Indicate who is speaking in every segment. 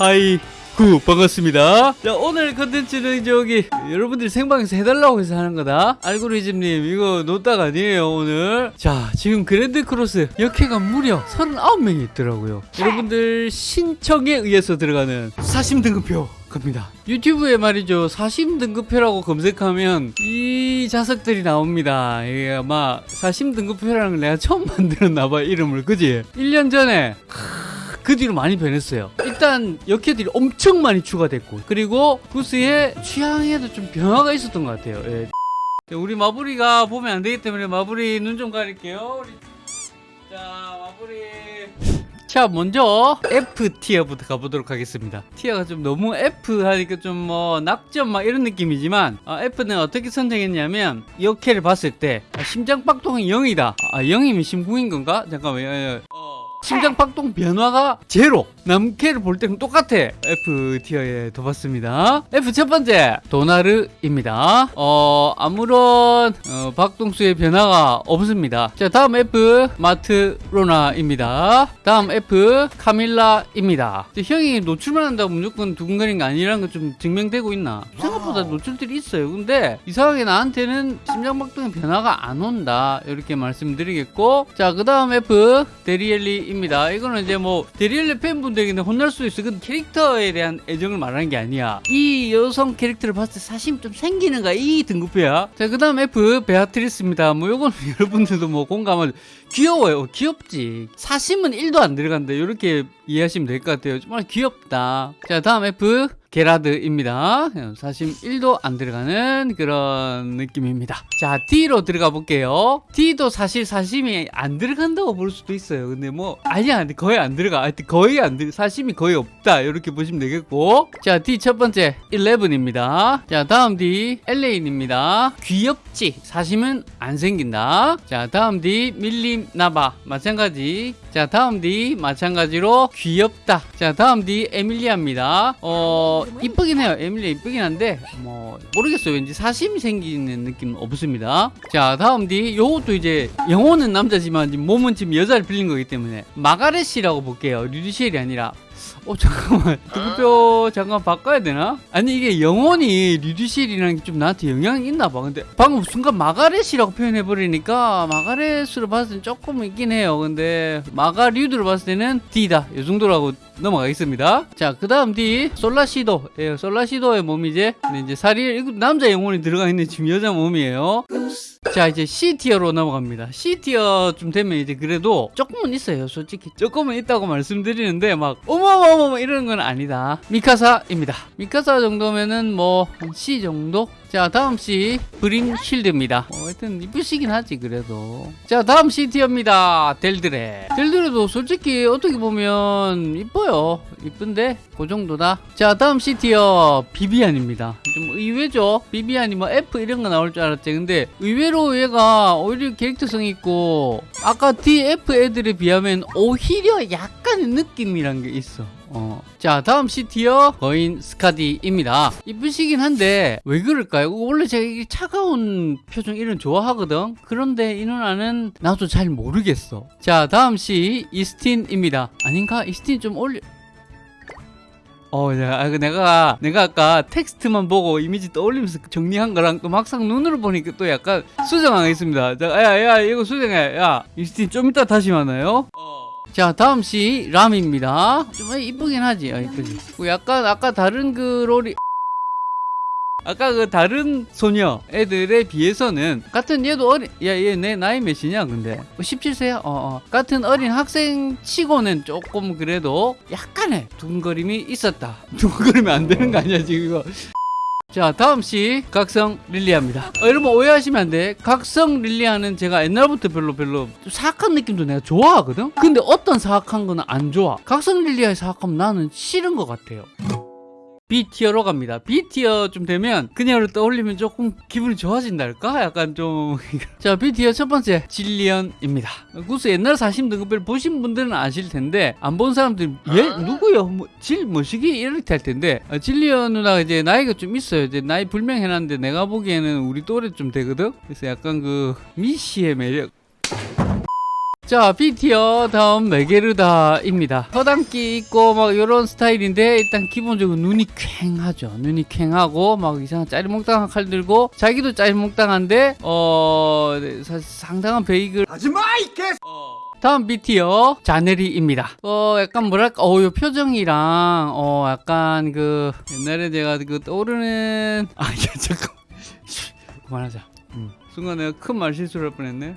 Speaker 1: Hi 구 반갑습니다. 자 오늘 컨텐츠는 저기 여러분들이 생방에서 해달라고 해서 하는 거다. 알고리즘님 이거 노딱 아니에요 오늘. 자 지금 그랜드 크로스 여캐가 무려 39명이 있더라고요. 여러분들 신청에 의해서 들어가는 사심 등급표 갑니다. 유튜브에 말이죠 사심 등급표라고 검색하면 이 자석들이 나옵니다. 이게 아마 사심 등급표라는 걸 내가 처음 만들었나봐 이름을. 그지? 1년 전에 그 뒤로 많이 변했어요. 일단 역해들이 엄청 많이 추가됐고 그리고 구스의 취향에도 좀 변화가 있었던 것 같아요. 예. 우리 마부리가 보면 안 되기 때문에 마부리 눈좀 가릴게요. 우리... 자 마부리. 자 먼저 F 티어부터 가보도록 하겠습니다. 티어가 좀 너무 F 하니까 좀 뭐 낙점 막 이런 느낌이지만 아, F는 어떻게 선정했냐면 역해를 봤을 때 아, 심장 박동이 0이다. 아 0이면 심쿵인 건가? 잠깐만. 요 심장 박동 변화가 제로 남캐를 볼 때는 똑같아. F tier에 둬봤습니다. F 첫 번째 도나르입니다. 어 아무런 어, 박동수의 변화가 없습니다. 자 다음 F 마트로나입니다. 다음 F 카밀라입니다. 형이 노출만 한다고 무조건 두근거리는 게 아니라는 거좀 증명되고 있나? 생각보다 노출들이 있어요. 근데 이상하게 나한테는 심장 박동의 변화가 안 온다. 이렇게 말씀드리겠고. 자그 다음 F 데리에리 입니다. 이거는 이제 뭐 데리에리 팬분들에게는 혼날 수 있어. 그 캐릭터에 대한 애정을 말하는 게 아니야. 이 여성 캐릭터를 봤을 때 사심 좀 생기는가 이 등급표야. 자 그 다음 F 베아트리스입니다. 뭐 요건 여러분들도 뭐 공감을 귀여워요. 귀엽지. 사심은 1도 안 들어간다. 이렇게 이해하시면 될 것 같아요. 정말 귀엽다. 자 다음 F 게라드입니다. 사심 1도 안 들어가는 그런 느낌입니다. 자, D로 들어가 볼게요. D도 사실 사심이 안 들어간다고 볼 수도 있어요. 근데 뭐, 아니야. 거의 안 들어가. 하여튼 거의 안 들어, 사심이 거의 없다. 이렇게 보시면 되겠고. 자, D 첫 번째, 11입니다. 자, 다음 D, 엘레인입니다. 귀엽지? 사심은 안 생긴다. 자, 다음 D, 밀림 나바. 마찬가지. 자, 다음 D, 마찬가지로 귀엽다. 자, 다음 D, 에밀리아입니다. 어, 이쁘긴 해요. 에밀리아 이쁘긴 한데, 뭐, 모르겠어요. 왠지 사심이 생기는 느낌은 없습니다. 자, 다음 D, 요것도 이제, 영혼은 남자지만, 몸은 지금 여자를 빌린 거기 때문에, 마가렛이라고 볼게요. 류드시엘이 아니라. 어 잠깐만. 등급표 잠깐 바꿔야 되나? 아니 이게 영혼이 류드시엘이라는 게 좀 나한테 영향이 있나 봐. 근데 방금 순간 마가렛이라고 표현해 버리니까 마가렛으로 봤을 땐 조금 있긴 해요. 근데 마가류드로 봤을 때는 D다. 이 정도라고 넘어가겠습니다. 자 그 다음 D. 솔라시도. 예, 솔라시도의 몸이제 근데 이제 사리 이거 남자 영혼이 들어가 있는 지금 여자 몸이에요. 자 이제 C tier로 넘어갑니다. C tier쯤 되면 이제 그래도 조금은 있어요. 솔직히 조금은 있다고 말씀드리는데 막 어 머머머 이러는 건 아니다. 미카사입니다. 미카사 정도면은 뭐한 C 정도? 자 다음 C 브림 쉴드입니다. 어, 하여튼 이쁘시긴 하지 그래도. 자 다음 C tier입니다. 델드레. 델드레도 솔직히 어떻게 보면 이뻐요. 이쁜데? 그 정도다. 자 다음 C tier 비비안입니다. 좀 의외죠? 비비안이 뭐 F 이런 거 나올 줄 알았지. 근데 의외로 얘가 오히려 캐릭터성 있고 아까 DF 애들에 비하면 오히려 약간의 느낌이란 게 있어 어. 자 다음 C티어 거인 스카디입니다 이쁘시긴 한데 왜 그럴까요? 원래 제가 차가운 표정 이런 좋아하거든 그런데 이 누나는 나도 잘 모르겠어 자 다음 C 이스틴입니다 아닌가? 이스틴 좀 올려 어, 내가, 내가, 내가 아까 텍스트만 보고 이미지 떠올리면서 정리한 거랑 또 막상 눈으로 보니까 또 약간 수정하겠습니다. 자, 야, 야, 이거 수정해. 야, 이스틴 좀 이따 다시 만나요. 자, 다음 시 람입니다. 좀 이쁘긴 하지. 아, 이쁘지. 약간 아까 다른 그 롤이 아까 그 다른 소녀 애들에 비해서는 같은 얘도 어린 야얘 내 나이 몇이냐 근데 17세야 어, 어 같은 어린 학생 치고는 조금 그래도 약간의 두근거림이 있었다 두근거리면 안 되는 거 아니야 지금 이거 자 다음 시 각성 릴리아입니다. 어, 여러분 오해하시면 안 돼. 각성 릴리아는 제가 옛날부터 별로 별로 사악한 느낌도 내가 좋아하거든? 근데 어떤 사악한 거는 안 좋아. 각성 릴리아의 사악함 나는 싫은 것 같아요 B tier로 갑니다. B tier 좀 되면 그녀를 떠올리면 조금 기분이 좋아진달까? 약간 좀... 자 B tier 첫 번째 질리언입니다. 구스 옛날 사심 등급별 보신 분들은 아실 텐데 안 본 사람들은 얘 누구요? 뭐, 질 뭐시기? 이렇게 할 텐데 어, 질리언 누나가 이제 나이가 좀 있어요. 이제 나이 불명해놨는데 내가 보기에는 우리 또래 좀 되거든? 그래서 약간 그 미시의 매력 자 B tier 다음 메게르다입니다 허당기 있고 막 이런 스타일인데 일단 기본적으로 눈이 퀭하죠 눈이 퀭하고 막 이상한 짜리몽땅한 칼 들고 자기도 짜리몽땅한데 어 네, 사실 상당한 베이글
Speaker 2: 하지마 이 개.
Speaker 1: 다음 B티어 자네리입니다. 어 약간 뭐랄까 어요 표정이랑 어 약간 그 옛날에 제가 그 떠오르는 아 야, 잠깐 그만하자. 음. 순간 내가 큰 말 실수를 할 뻔했네.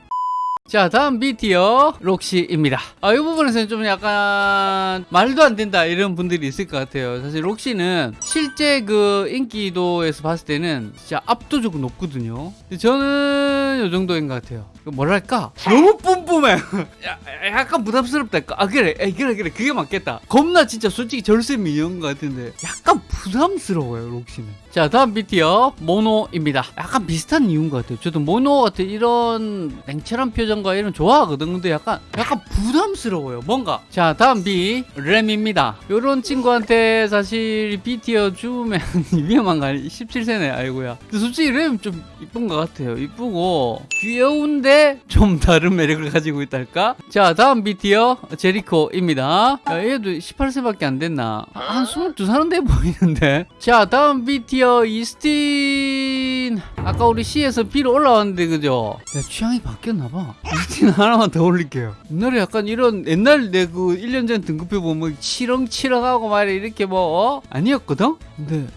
Speaker 1: 자 다음 B티어 록시입니다. 아, 이 부분에서는 좀 약간 말도 안 된다 이런 분들이 있을 것 같아요. 사실 록시는 실제 그 인기도에서 봤을 때는 진짜 압도적으로 높거든요. 근데 저는 이 정도인 것 같아요. 그 뭐랄까? 너무 뿜뿜해. 야, 약간 부담스럽다. 아 그래. 에이, 그래 그래. 그게 맞겠다. 겁나 진짜 솔직히 절세 미녀인 것 같은데. 약간 부담스러워요 록시는. 자 다음 B티어 모노입니다. 약간 비슷한 이유인 것 같아요. 저도 모노 같은 이런 냉철한 표정과 이런 좋아하거든. 근데 약간 약간 부담스러워요 뭔가. 자 다음 B 램입니다. 요런 친구한테 사실 B티어 주면 위험한 거 아니 17세네 아이고야. 근데 솔직히 램 좀 이쁜 것 같아요. 이쁘고 귀여운데 좀 다른 매력을 가지고 있달까? 자 다음 B티어 제리코입니다. 야, 얘도 18세밖에 안 됐나? 한 22살은 돼 보이는데 자 다음 B티어 이스틴. 아까 우리 C에서 B로 올라왔는데 그죠? 내 취향이 바뀌었나봐. 이스틴 하나만 더 올릴게요. 옛날에 약간 이런 옛날 내 그 1년 전 등급표 보면 치렁치렁하고 말이야. 이렇게 뭐 어? 아니었거든? 근데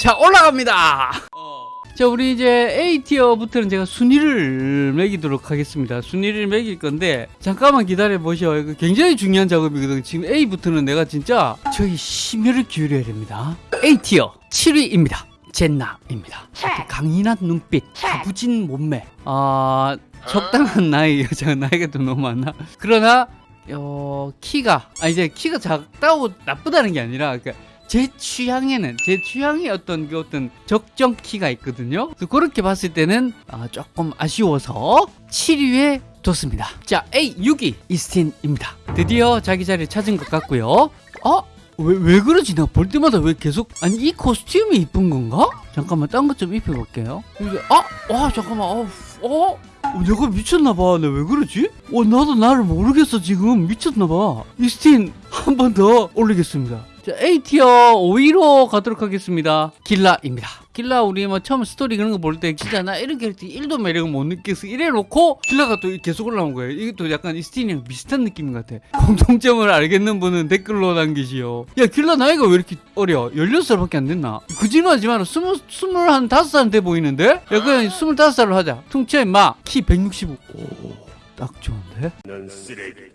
Speaker 1: 자 올라갑니다 자 우리 이제 A티어부터는 제가 순위를 매기도록 하겠습니다. 순위를 매길 건데 잠깐만 기다려 보셔. 이거 굉장히 중요한 작업이거든. 지금 A부터는 내가 진짜 저희 심혈을 기울여야 됩니다. A티어 7위입니다. 젠나입니다. 강인한 눈빛 다부진 몸매. 아 적당한 나이 제가 나이가 좀 너무 많나 그러나 어 키가 아 이제 키가 작다고 나쁘다는 게 아니라 그러니까 제 취향에는 제 취향의 어떤 그 어떤 적정 키가 있거든요. 그래서 그렇게 봤을 때는 아, 조금 아쉬워서 7위에 뒀습니다. 자 A 6위 이스틴입니다. 드디어 자기 자리를 찾은 것 같고요. 어? 왜, 왜 그러지? 나 볼 때마다 왜 계속 아니 이 costume이 이쁜 건가? 잠깐만 딴 것 좀 입혀볼게요. 이게 아, 와 잠깐만, 어, 어? 어, 내가 미쳤나봐. 나 왜 그러지? 어, 나도 나를 모르겠어, 지금. 미쳤나봐. 이스틴 한 번 더 올리겠습니다. 자, A tier 5위로 가도록 하겠습니다. 길라입니다. 길라 우리 뭐 처음 스토리 그런 거 볼 때 진짜 나 이런 캐릭터 1도 매력을 못 느꼈어. 이래 놓고 길라가 또 계속 올라온 거예요. 이게 또 약간 이스틴이랑 비슷한 느낌인 것 같아. 공통점을 알겠는 분은 댓글로 남기시오. 야, 길라 나이가 왜 이렇게 어려? 16살밖에 안 됐나? 거짓말하지 마라. 스물, 스물한 다섯 살돼 보이는데? 야, 그냥 스물다섯 살로 하자. 퉁쳐 임마. 키 165. 오, 딱 좋은데?
Speaker 2: 넌 쓰레기.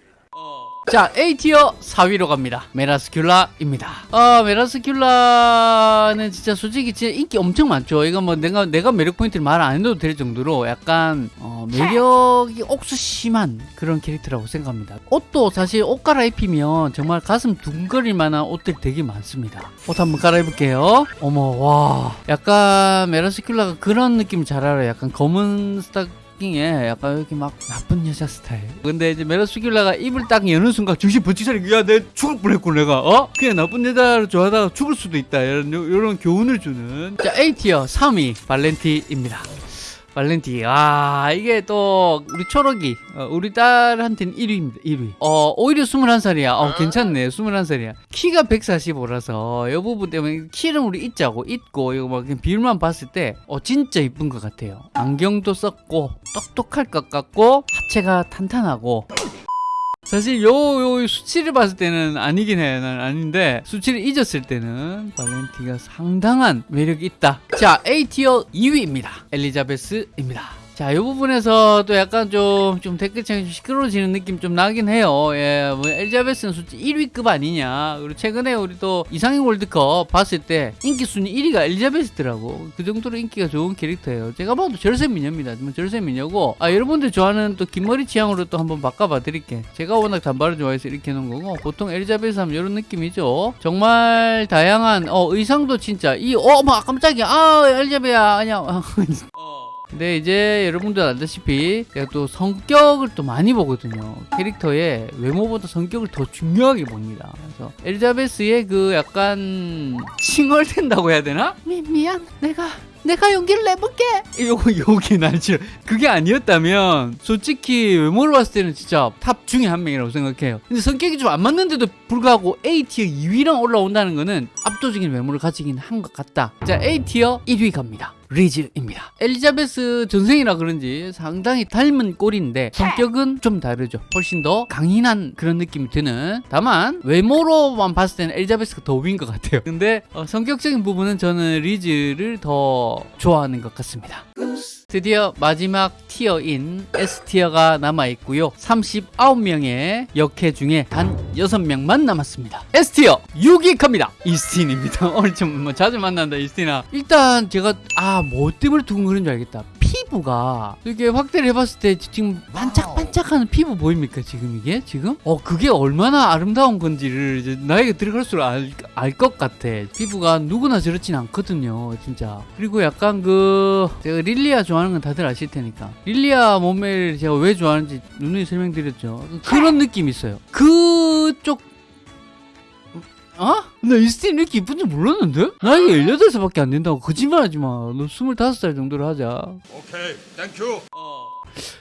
Speaker 1: 자, A tier 4위로 갑니다. 메라스큘라입니다. 아, 메라스큘라는 진짜 솔직히 진짜 인기 엄청 많죠. 이거 뭐 내가, 내가 매력 포인트를 말 안 해도 될 정도로 약간, 어, 매력이 억수 심한 그런 캐릭터라고 생각합니다. 옷도 사실 옷 갈아입히면 정말 가슴 두근거릴 만한 옷들 되게 많습니다. 옷 한번 갈아입을게요. 어머, 와. 약간 메라스큘라가 그런 느낌 잘 알아요. 약간 검은 스 탁에 약간 이렇게 막 나쁜 여자 스타일. 근데 이제 메로스길라가 입을 딱 여는 순간 정신 번쩍 차리고 야내 죽을 뻔했고 내가 어 그냥 나쁜 여자를 좋아하다가 죽을 수도 있다 이런 이런 교훈을 주는 자 A티어 3위 발렌티입니다. 발렌티 아 이게 또 우리 초록이 어, 우리 딸한테는 1위입니다 1위. 어 오히려 21살이야. 어 괜찮네. 21살이야. 키가 145라서 이 부분 때문에 키는 우리 있자고 있고 이거 막 비율만 봤을 때어 진짜 이쁜 것 같아요. 안경도 썼고 똑똑할 것 같고 하체가 탄탄하고 사실 요, 요 수치를 봤을 때는 아니긴 해. 난 아닌데, 수치를 잊었을 때는 발렌티가 상당한 매력이 있다. 자, A티어 2위입니다. 엘리자베스입니다. 자, 이 부분에서 또 약간 좀, 좀 댓글창이 좀 시끄러워지는 느낌 좀 나긴 해요. 예, 뭐, 엘리자베스는 솔직히 1위급 아니냐. 그리고 최근에 우리 또 이상형 월드컵 봤을 때 인기 순위 1위가 엘리자베스더라고. 그 정도로 인기가 좋은 캐릭터예요. 제가 봐도 절세 미녀입니다. 뭐 절세 미녀고. 아, 여러분들 좋아하는 또 긴머리 취향으로 또 한번 바꿔봐 드릴게. 제가 워낙 단발을 좋아해서 이렇게 해놓은 거고. 보통 엘리자베스 하면 이런 느낌이죠. 정말 다양한, 어, 의상도 진짜, 이, 어, 막 깜짝이야. 아, 엘리자베야. 아니야. 근데 이제 여러분들 알다시피 제가 또 성격을 또 많이 보거든요. 캐릭터의 외모보다 성격을 더 중요하게 봅니다. 그래서 엘리자베스의 그 약간 칭얼댄다고 해야 되나? 미, 미안. 내가 내가 용기를 내볼게. 요거 요게 날 싫어. 그게 아니었다면 솔직히 외모로 봤을 때는 진짜 top 중에 한 명이라고 생각해요. 근데 성격이 좀 안 맞는데도 불구하고 A tier 2위랑 올라온다는 거는 압도적인 외모를 가지긴 한 것 같다. 자 A tier 1위 갑니다. 리즈입니다. 엘리자베스 전생이라 그런지 상당히 닮은 꼴인데 성격은 좀 다르죠. 훨씬 더 강인한 그런 느낌이 드는. 다만 외모로만 봤을 때는 엘리자베스가 더 위인 것 같아요. 근데 어, 성격적인 부분은 저는 리즈를 더 좋아하는 것 같습니다. 드디어 마지막 티어인 S티어가 남아있고요. 39명의 역해 중에 단 6명만 남았습니다. S티어 6위 갑니다. 이스틴입니다. 오늘 좀 뭐 자주 만난다 이스틴아. 일단 제가 아뭐 때문에 두근거리는 줄 알겠다. 피부가 이렇게 확대를 해봤을 때 지금 반짝반짝하는 피부 보입니까 지금 이게? 지금? 어 그게 얼마나 아름다운 건지를 나에게 들어갈수록 알것 같아. 피부가 누구나 저렇진 않거든요 진짜. 그리고 약간 그 제가 릴리아 좋아하는 건 다들 아실 테니까. 릴리아 몸매를 제가 왜 좋아하는지 누누이 설명드렸죠. 그런 느낌이 있어요. 그쪽 어? 나 이스틴 이렇게 이쁜 줄 몰랐는데? 나이가 18살밖에 안 된다고 거짓말하지 마. 너 25살 정도로 하자.
Speaker 2: 오케이, thank you.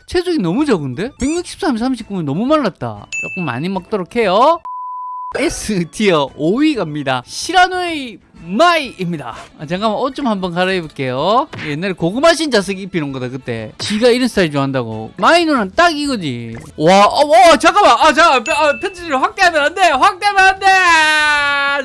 Speaker 1: 체중이 너무 적은데? 163, 39면 너무 말랐다. 조금 많이 먹도록 해요. S tier 5위 갑니다. 시라누이 마이입니다. 아, 잠깐만 옷 좀 한번 갈아입을게요. 옛날에 고구마 신 자석 입히는 거다 그때. 지가 이런 스타일 좋아한다고. 마이 누나는 딱 이거지. 와, 어, 와 잠깐만. 아, 잠깐 아, 편집을 확대하면 안 돼. 확대하면 안 돼.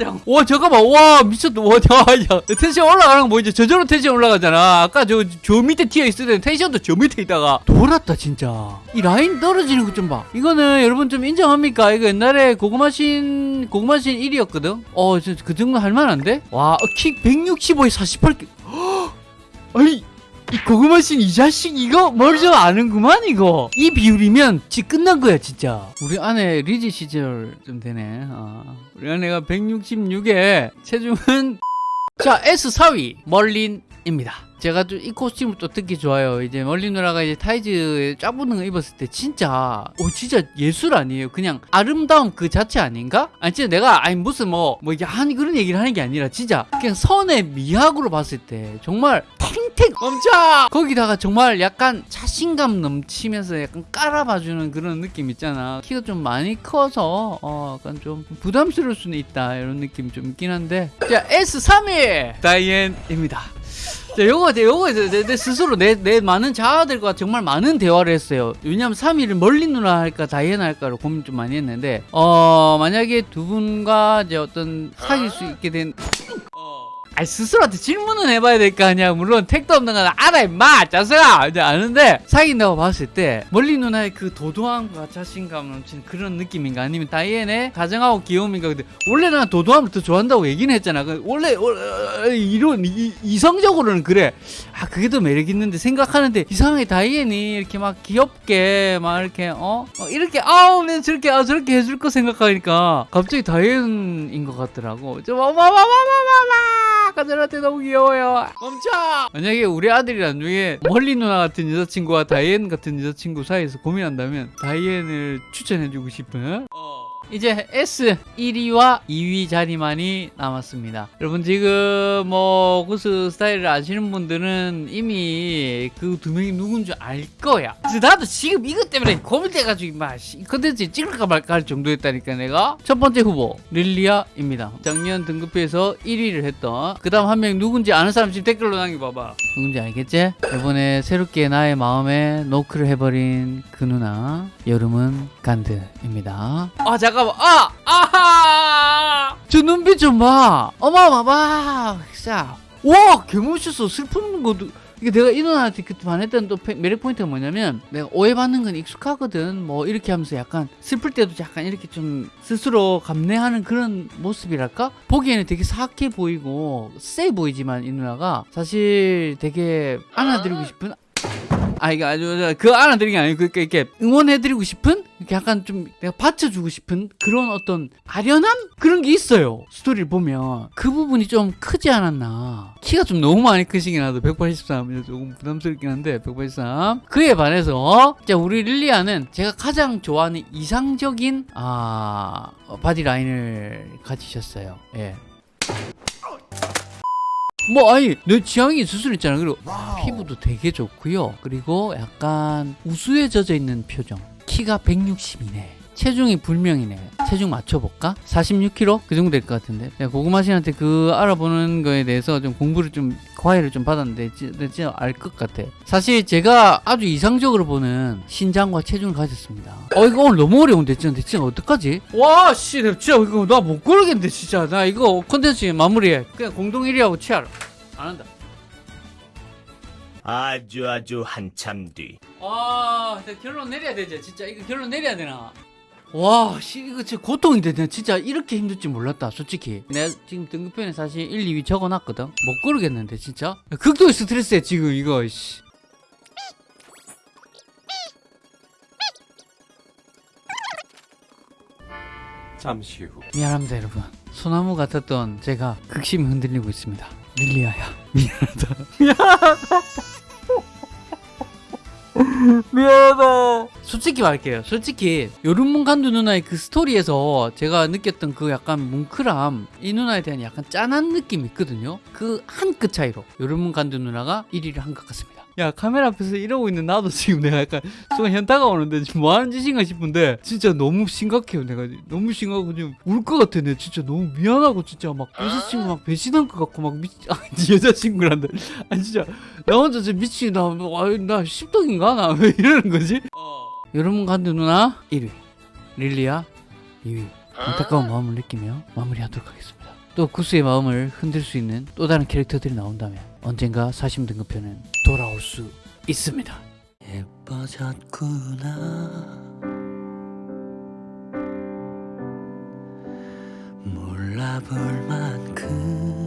Speaker 1: 잠깐. 와 잠깐만. 와 미쳤다. 와, 야, 야. 텐션 올라가는 거 보이죠? 저절로 텐션 올라가잖아. 아까 저, 저 밑에 tier 있을 때는 tension도 저 밑에 있다가 돌았다 진짜. 이 라인 떨어지는 것 좀 봐. 이거는 여러분 좀 인정합니까? 이거 옛날에 고구마 신 고구마 신 1위였거든. 어, 저, 그 정도 할 만한데? 와, 어, 키 165에 48. 아니, 이 고구마신 이 자식 이거 뭘좀 아는구만 이거. 이 비율이면 지 끝난 거야 진짜. 우리 아내 리즈 시절 좀 되네. 어. 우리 아내가 166에 체중은 자 S 4위 멀린입니다. 제가 좀 이 costume을 또 특히 좋아요. 이제 멀린 누나가 이제 타이즈 쫙 붙는 거 입었을 때 진짜 오 진짜 예술 아니에요. 그냥 아름다움 그 자체 아닌가? 아니 진짜 내가 아니 무슨 뭐뭐 이게 한 그런 얘기를 하는 게 아니라 진짜 그냥 선의 미학으로 봤을 때 정말 탱탱 멈춰 거기다가 정말 약간 자신감 넘치면서 약간 깔아봐주는 그런 느낌 있잖아 키가 좀 많이 커서 어 약간 좀 부담스러울 수는 있다 이런 느낌 좀 있긴 한데 자 S3위 다이앤입니다 자, 요거, 요거, 내, 내 스스로 내, 내 많은 자아들과 정말 많은 대화를 했어요. 왜냐면 3위를 멀리 누나 할까, 다이애나 할까로 고민 좀 많이 했는데, 어, 만약에 두 분과 이제 어떤 사귈 수 있게 된, 아 스스로한테 질문은 해봐야 될 거 아니야. 물론 택도 없는 건 알아, 임마! 자석아! 이제 아는데, 사귄다고 봤을 때, 멀리 누나의 그 도도함과 자신감 넘치는 그런 느낌인가? 아니면 다이앤의 다정하고 귀여움인가? 근데, 원래 난 도도함을 더 좋아한다고 얘기는 했잖아. 그 원래, 원래 이런, 이, 이성적으로는 그래. 아, 그게 더 매력 있는데 생각하는데, 이상하게 다이앤이 이렇게 막 귀엽게, 막 이렇게, 어? 어, 이렇게, 아우, 내 저렇게, 아, 저렇게 해줄 거 생각하니까, 갑자기 다이앤인 것 같더라고. 뭐, 뭐. 아까들한테 너무 귀여워요. 멈춰! 만약에 우리 아들이 나중에 멀리 누나 같은 여자친구와 다이앤 같은 여자친구 사이에서 고민한다면 다이앤을 추천해주고 싶은 이제 S 1위와 2위 자리만이 남았습니다. 여러분 지금 뭐 구스 스타일을 아시는 분들은 이미 그 두 명이 누군지 알 거야. 나도 지금 이것 때문에 고민돼가지고 막 컨텐츠 찍을까 말까 할 정도였다니까 내가. 첫 번째 후보 릴리아입니다. 작년 등급회에서 1위를 했던 그 다음 한 명 누군지 아는 사람 지금 댓글로 남겨봐봐. 누군지 알겠지? 이번에 새롭게 나의 마음에 노크를 해버린 그 누나 여름은 간드입니다. 아 잠깐 만. 아 아하! 저 눈빛 좀봐. 어마어마마 진짜. 와 개멋있어. 슬픈 것도. 이게 내가 이 누나한테 그때 반했던 또 페- 매력 포인트가 뭐냐면 내가 오해받는 건 익숙하거든. 뭐 이렇게 하면서 약간 슬플 때도 약간 이렇게 좀 스스로 감내하는 그런 모습이랄까? 보기에는 되게 사악해 보이고 세 보이지만 이 누나가 사실 되게 안아드리고 싶은 아 이게 아주 그 안아드리는 게 아니고 그러니까 이렇게 응원해드리고 싶은 약간 좀 내가 받쳐주고 싶은 그런 어떤 아련함? 그런 게 있어요. 스토리를 보면. 그 부분이 좀 크지 않았나. 키가 좀 너무 많이 크시긴 하죠 183 조금 부담스럽긴 한데 183 그에 반해서 자 우리 릴리아는 제가 가장 좋아하는 이상적인 아 어, body 라인을 가지셨어요. 예. 뭐 아니 내 취향이 있을 수 있잖아. 그리고 피부도 되게 좋고요. 그리고 약간 우수에 젖어 있는 표정 키가 160이네. 체중이 불명이네. 체중 맞춰볼까? 46kg? 그 정도 될 것 같은데. 내가 고구마 씨한테 그 알아보는 거에 대해서 좀 공부를 좀 과외를 좀 받았는데 지- 나 진짜 알 것 같아. 사실 제가 아주 이상적으로 보는 신장과 체중을 가졌습니다. 어 이거 오늘 너무 어려운데 진짜. 진짜 어떡하지? 와씨 진짜 이거 나 못 고르겠는데 진짜. 나 이거 콘텐츠 마무리해. 그냥 공동 1위하고 치아라. 안 한다.
Speaker 2: 아주 아주 한참 뒤.
Speaker 1: 아, 나 결론 내려야 되지. 진짜 이거 결론 내려야 되나? 와, 씨, 이거 진짜 고통인데 내가 진짜 이렇게 힘들 줄 몰랐다, 솔직히. 내가 지금 등급표에 사실 1, 2위 적어놨거든. 못 고르겠는데, 진짜. 극도의 스트레스야, 지금 이거, 씨.
Speaker 3: 잠시 후.
Speaker 1: 미안합니다, 여러분. 소나무 같았던 제가 극심히 흔들리고 있습니다. 릴리아야, 미안하다. 미안하다. 솔직히 말할게요. 솔직히 요른문 간두 누나의 그 스토리에서 제가 느꼈던 그 약간 뭉클함 이 누나에 대한 약간 짠한 느낌이 있거든요. 그 한 끗 차이로 요른문 간두 누나가 1위를 한 것 같습니다. 야 카메라 앞에서 이러고 있는 나도 지금 내가 약간 순간 현타가 오는데 지금 뭐 하는 짓인가 싶은데 진짜 너무 심각해요. 내가 너무 심각하고 지금 울 것 같아 내가 진짜 너무 미안하고 진짜 막 여자친구 막 배신한 것 같고 막 미... 아 여자친구란다 아니 진짜 나 혼자 진짜 미치 나, 와, 나 십덕인가? 나 왜 이러는 거지? 여러분 간두 누나 1위. 릴리아 2위. 안타까운 마음을 느끼며 마무리하도록 하겠습니다. 또 구스의 마음을 흔들 수 있는 또 다른 캐릭터들이 나온다면 언젠가 40등급편은 돌아올 수 있습니다. 예뻐졌구나 몰라볼 만큼